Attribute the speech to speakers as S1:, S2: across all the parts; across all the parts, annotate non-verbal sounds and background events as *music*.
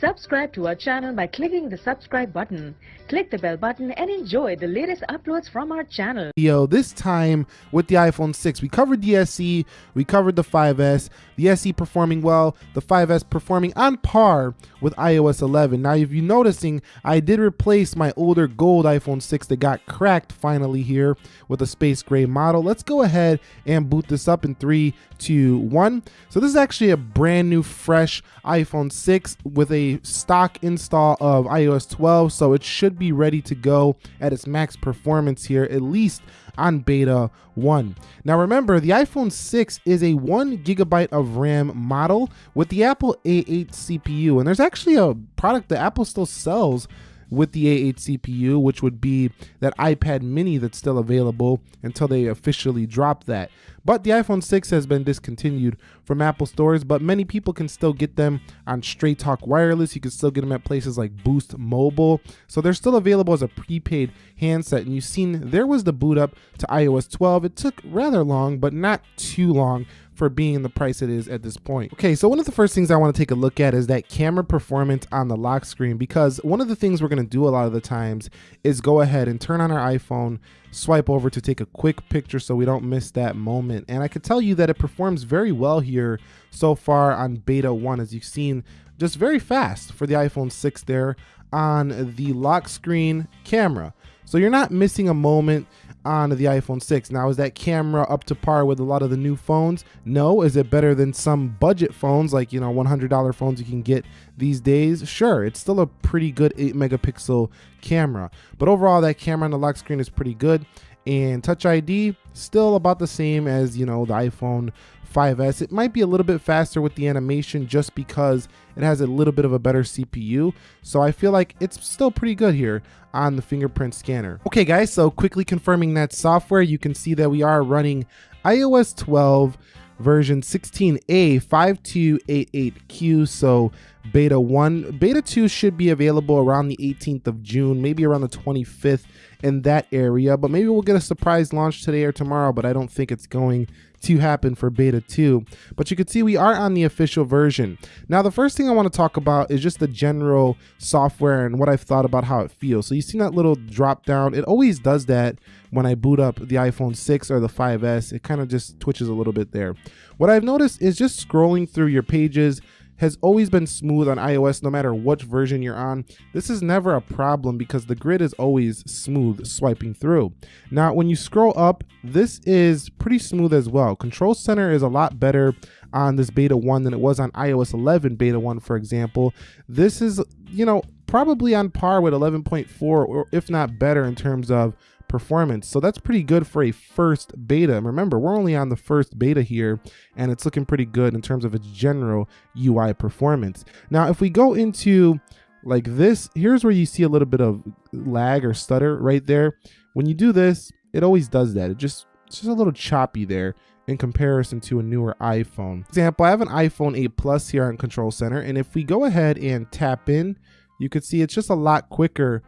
S1: Subscribe to our channel by clicking the subscribe button. Click the bell button and enjoy the latest uploads from our channel.
S2: Yo, this time with the iPhone 6, we covered the SE, we covered the 5S, the SE performing well, the 5S performing on par with iOS 11. Now, if you're noticing, I did replace my older gold iPhone 6 that got cracked finally here with a space gray model. Let's go ahead and boot this up in three, two, one. So this is actually a brand new, fresh iPhone 6 with a stock install of iOS 12, so it should be ready to go at its max performance here, at least on beta 1. Now remember, the iPhone 6 is a 1 gigabyte of RAM model with the Apple A8 CPU, and there's actually a product that Apple still sells with the A8 CPU, which would be that iPad mini that's still available until they officially drop that. But the iPhone 6 has been discontinued from Apple stores, but many people can still get them on Straight Talk Wireless. You can still get them at places like Boost Mobile. So they're still available as a prepaid handset. And you've seen there was the boot up to iOS 12. It took rather long, but not too long for being the price it is at this point. Okay, so one of the first things I want to take a look at is that camera performance on the lock screen because one of the things we're going to do a lot of the times is go ahead and turn on our iPhone, swipe over to take a quick picture so we don't miss that moment. And I can tell you that it performs very well here so far on beta 1 as you've seen just very fast for the iPhone 6 there on the lock screen camera. So you're not missing a moment on the iPhone 6. Now, is that camera up to par with a lot of the new phones? No. Is it better than some budget phones, like, you know, $100 phones you can get these days? Sure. It's still a pretty good 8 megapixel camera. But overall, that camera on the lock screen is pretty good. And Touch ID, still about the same as, you know, the iPhone 5S. It might be a little bit faster with the animation just because it has a little bit of a better CPU. So I feel like it's still pretty good here on the fingerprint scanner. Okay guys, so quickly confirming that software, you can see that we are running iOS 12 version 16A 5288Q. So beta 1. Beta 2 should be available around the 18th of June, maybe around the 25th in that area. But maybe we'll get a surprise launch today or tomorrow, but I don't think it's going to happen for beta 2. But you can see we are on the official version. Now, the first thing I want to talk about is just the general software and what I've thought about how it feels. So you see that little drop down? It always does that when I boot up the iPhone 6 or the 5S. It kind of just twitches a little bit there. What I've noticed is just scrolling through your pages, has always been smooth on iOS no matter which version you're on. This is never a problem because the grid is always smooth swiping through. Now when you scroll up, this is pretty smooth as well. Control Center is a lot better on this beta 1 than it was on iOS 11 beta 1 for example. This is, you know, probably on par with 11.4 or if not better in terms of performance. So that's pretty good for a first beta. And remember, we're only on the first beta here, and it's looking pretty good in terms of its general UI performance. Now, if we go into like this, here's where you see a little bit of lag or stutter right there. When you do this, it always does that. It just it's just a little choppy there in comparison to a newer iPhone. Example, I have an iPhone 8 Plus here on Control Center, and if we go ahead and tap in, you could see it's just a lot quicker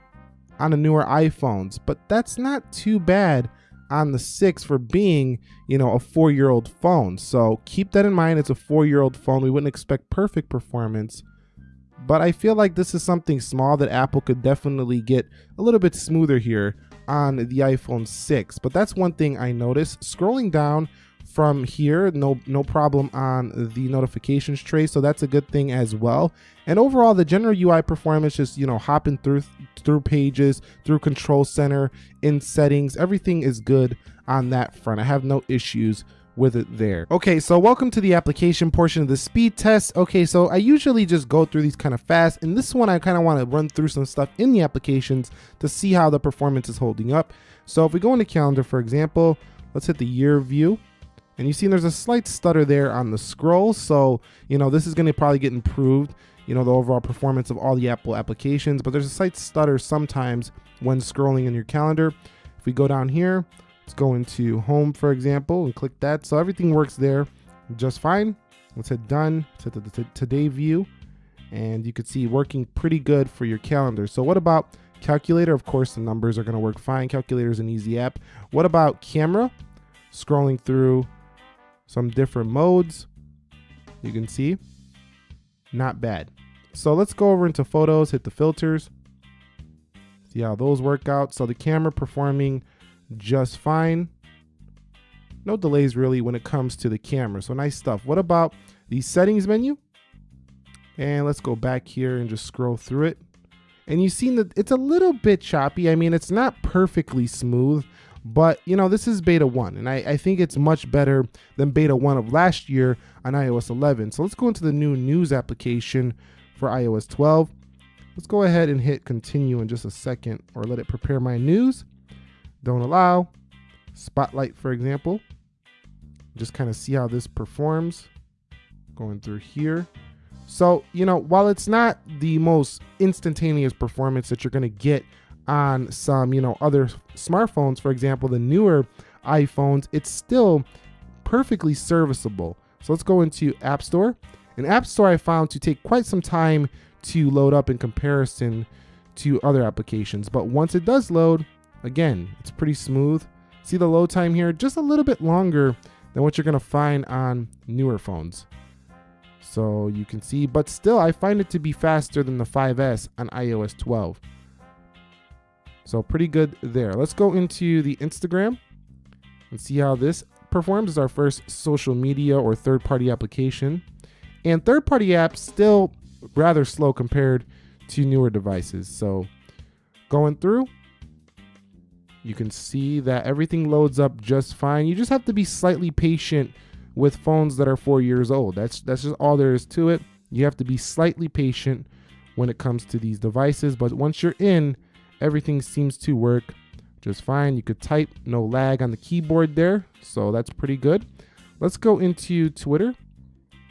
S2: on the newer iPhones, but that's not too bad on the 6 for being, you know, a 4-year-old phone. So keep that in mind. It's a 4-year-old phone. We wouldn't expect perfect performance, but I feel like this is something small that Apple could definitely get a little bit smoother here on the iPhone 6. But that's one thing I noticed. Scrolling down, from here no no problem on the notifications tray so that's a good thing as well and overall the general ui performance just you know hopping through through pages through control center in settings everything is good on that front i have no issues with it there. Okay, so welcome to the application portion of the speed test. Okay, so I usually just go through these kind of fast. and this one, I kind of want to run through some stuff in the applications to see how the performance is holding up. So if we go into calendar, for example, let's hit the year view. And you see there's a slight stutter there on the scroll. So, you know, this is going to probably get improved, you know, the overall performance of all the Apple applications. But there's a slight stutter sometimes when scrolling in your calendar. If we go down here, let's go into home, for example, and click that. So everything works there just fine. Let's hit done, let's the today view. And you can see working pretty good for your calendar. So what about calculator? Of course, the numbers are going to work fine. Calculator is an easy app. What about camera? Scrolling through some different modes. You can see, not bad. So let's go over into photos, hit the filters. See how those work out. So the camera performing just fine. No delays really when it comes to the camera. So nice stuff. What about the settings menu? And let's go back here and just scroll through it. And you've seen that it's a little bit choppy. I mean, it's not perfectly smooth, but you know, this is beta 1, and I, I think it's much better than beta 1 of last year on iOS 11. So let's go into the new news application for iOS 12. Let's go ahead and hit continue in just a second or let it prepare my news. Don't allow. Spotlight, for example. Just kind of see how this performs. Going through here. So, you know, while it's not the most instantaneous performance that you're going to get on some, you know, other smartphones, for example, the newer iPhones, it's still perfectly serviceable. So let's go into App Store. An App Store, I found to take quite some time to load up in comparison to other applications. But once it does load, again, it's pretty smooth. See the load time here? Just a little bit longer than what you're gonna find on newer phones. So you can see, but still I find it to be faster than the 5S on iOS 12. So pretty good there. Let's go into the Instagram and see how this performs as our first social media or third-party application. And third-party apps still rather slow compared to newer devices. So going through, you can see that everything loads up just fine. You just have to be slightly patient with phones that are four years old. That's that's just all there is to it. You have to be slightly patient when it comes to these devices, but once you're in, everything seems to work just fine. You could type, no lag on the keyboard there, so that's pretty good. Let's go into Twitter.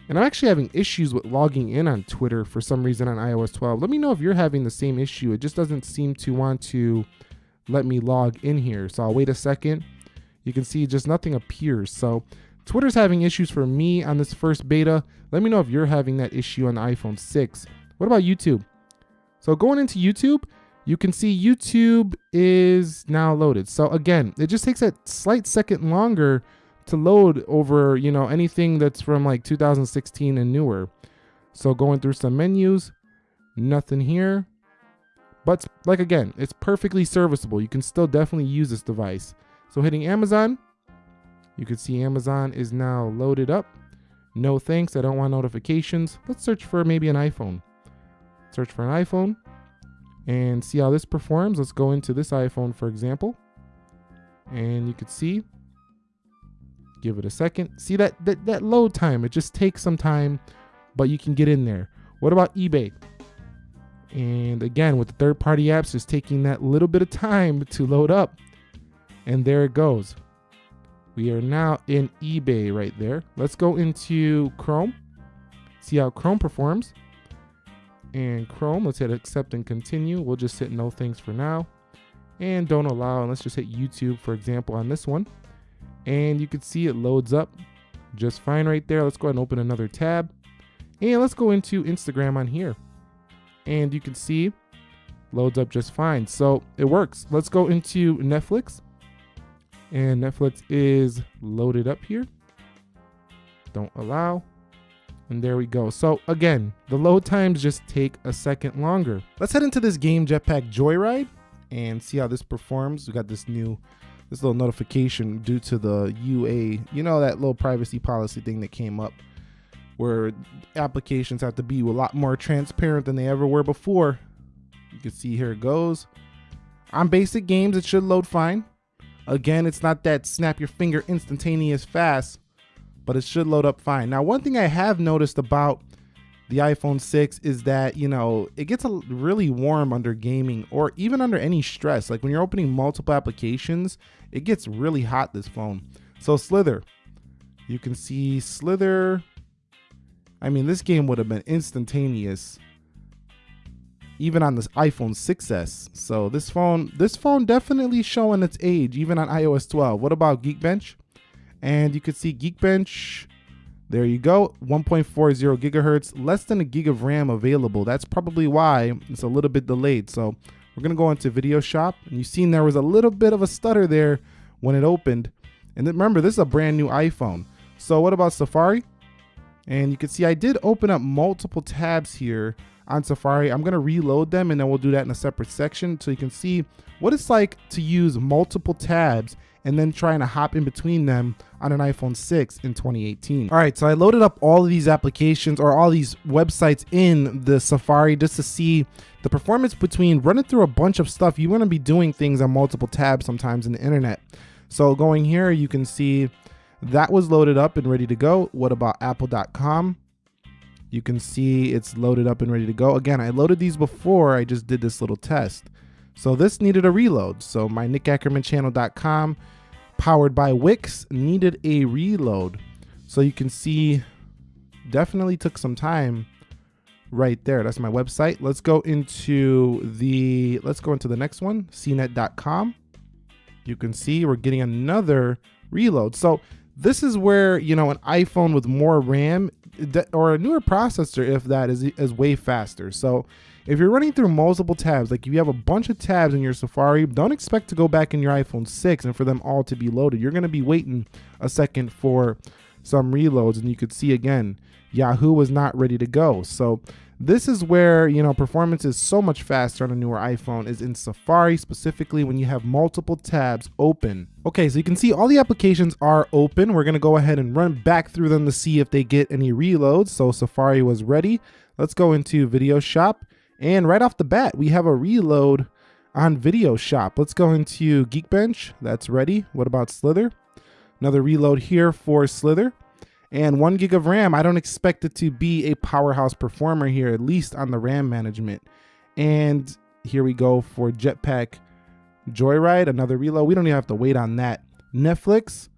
S2: And I'm actually having issues with logging in on Twitter for some reason on iOS 12. Let me know if you're having the same issue. It just doesn't seem to want to let me log in here. So I'll wait a second. You can see just nothing appears. So Twitter's having issues for me on this first beta. Let me know if you're having that issue on the iPhone 6. What about YouTube? So going into YouTube, you can see YouTube is now loaded. So again, it just takes a slight second longer to load over, you know, anything that's from like 2016 and newer. So going through some menus, nothing here. But like again, it's perfectly serviceable. You can still definitely use this device. So hitting Amazon, you can see Amazon is now loaded up. No thanks, I don't want notifications. Let's search for maybe an iPhone. Search for an iPhone and see how this performs. Let's go into this iPhone, for example. And you could see, give it a second. See that, that, that load time, it just takes some time, but you can get in there. What about eBay? And again, with the third party apps, just taking that little bit of time *laughs* to load up. And there it goes. We are now in eBay right there. Let's go into Chrome, see how Chrome performs. And Chrome, let's hit accept and continue. We'll just hit no thanks for now. And don't allow, and let's just hit YouTube, for example, on this one. And you can see it loads up just fine right there. Let's go ahead and open another tab. And let's go into Instagram on here and you can see loads up just fine. So it works. Let's go into Netflix and Netflix is loaded up here. Don't allow. And there we go. So again, the load times just take a second longer. Let's head into this game Jetpack Joyride and see how this performs. We got this new this little notification due to the UA, you know that little privacy policy thing that came up where applications have to be a lot more transparent than they ever were before. You can see here it goes. On basic games, it should load fine. Again, it's not that snap your finger instantaneous fast, but it should load up fine. Now, one thing I have noticed about the iPhone 6 is that, you know, it gets a, really warm under gaming or even under any stress. Like when you're opening multiple applications, it gets really hot, this phone. So Slither, you can see Slither I mean, this game would have been instantaneous even on this iPhone 6s. So this phone, this phone definitely showing its age, even on iOS 12. What about Geekbench? And you could see Geekbench. There you go, 1.40 gigahertz, less than a gig of RAM available. That's probably why it's a little bit delayed. So we're gonna go into Video Shop, and you've seen there was a little bit of a stutter there when it opened. And remember, this is a brand new iPhone. So what about Safari? And you can see I did open up multiple tabs here on Safari. I'm gonna reload them and then we'll do that in a separate section so you can see what it's like to use multiple tabs and then trying to hop in between them on an iPhone 6 in 2018. All right, so I loaded up all of these applications or all these websites in the Safari just to see the performance between running through a bunch of stuff. You want to be doing things on multiple tabs sometimes in the internet. So going here, you can see that was loaded up and ready to go. What about apple.com? You can see it's loaded up and ready to go. Again, I loaded these before I just did this little test. So this needed a reload. So my nickackermanchannel.com powered by Wix needed a reload. So you can see definitely took some time right there. That's my website. Let's go into the let's go into the next one, cnet.com. You can see we're getting another reload. So this is where, you know, an iPhone with more RAM or a newer processor if that is is way faster. So if you're running through multiple tabs, like if you have a bunch of tabs in your Safari, don't expect to go back in your iPhone 6 and for them all to be loaded. You're going to be waiting a second for some reloads and you could see again, Yahoo was not ready to go. So this is where, you know, performance is so much faster on a newer iPhone is in Safari, specifically when you have multiple tabs open. Okay, so you can see all the applications are open. We're gonna go ahead and run back through them to see if they get any reloads. So Safari was ready. Let's go into Video Shop. And right off the bat, we have a reload on Video Shop. Let's go into Geekbench. That's ready. What about Slither? Another reload here for Slither. And one gig of RAM, I don't expect it to be a powerhouse performer here, at least on the RAM management. And here we go for Jetpack Joyride, another reload. We don't even have to wait on that. Netflix,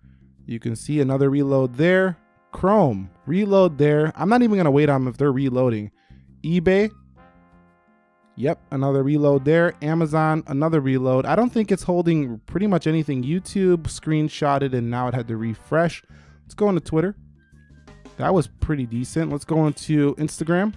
S2: you can see another reload there. Chrome, reload there. I'm not even gonna wait on them if they're reloading. eBay, Yep, another reload there. Amazon, another reload. I don't think it's holding pretty much anything. YouTube screenshotted and now it had to refresh. Let's go into Twitter. That was pretty decent. Let's go into Instagram.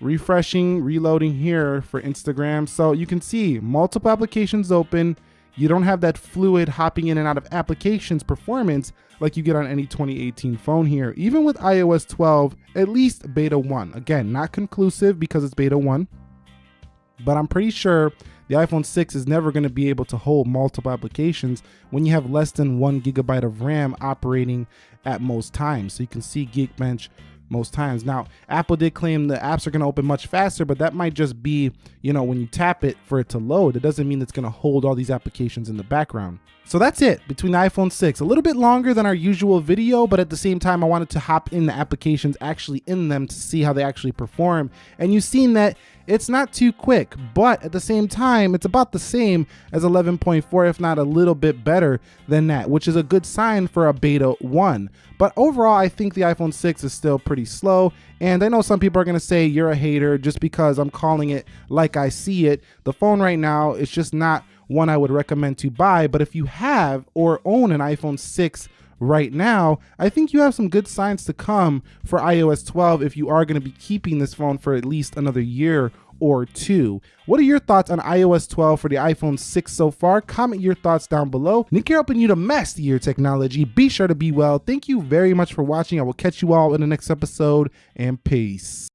S2: Refreshing, reloading here for Instagram. So you can see multiple applications open. You don't have that fluid hopping in and out of applications performance like you get on any 2018 phone here. Even with iOS 12, at least beta 1. Again, not conclusive because it's beta 1 but I'm pretty sure the iPhone 6 is never going to be able to hold multiple applications when you have less than one gigabyte of RAM operating at most times. So you can see Geekbench most times. Now, Apple did claim the apps are going to open much faster, but that might just be, you know, when you tap it for it to load. It doesn't mean it's going to hold all these applications in the background. So that's it between the iPhone 6. A little bit longer than our usual video, but at the same time, I wanted to hop in the applications actually in them to see how they actually perform. And you've seen that it's not too quick, but at the same time, it's about the same as 11.4, if not a little bit better than that, which is a good sign for a beta 1. But overall, I think the iPhone 6 is still pretty slow. And I know some people are going to say you're a hater just because I'm calling it like I see it. The phone right now is just not one I would recommend to buy. But if you have or own an iPhone 6 right now, I think you have some good signs to come for iOS 12 if you are going to be keeping this phone for at least another year or two. What are your thoughts on iOS 12 for the iPhone 6 so far? Comment your thoughts down below. Nick here helping you to master your technology. Be sure to be well. Thank you very much for watching. I will catch you all in the next episode and peace.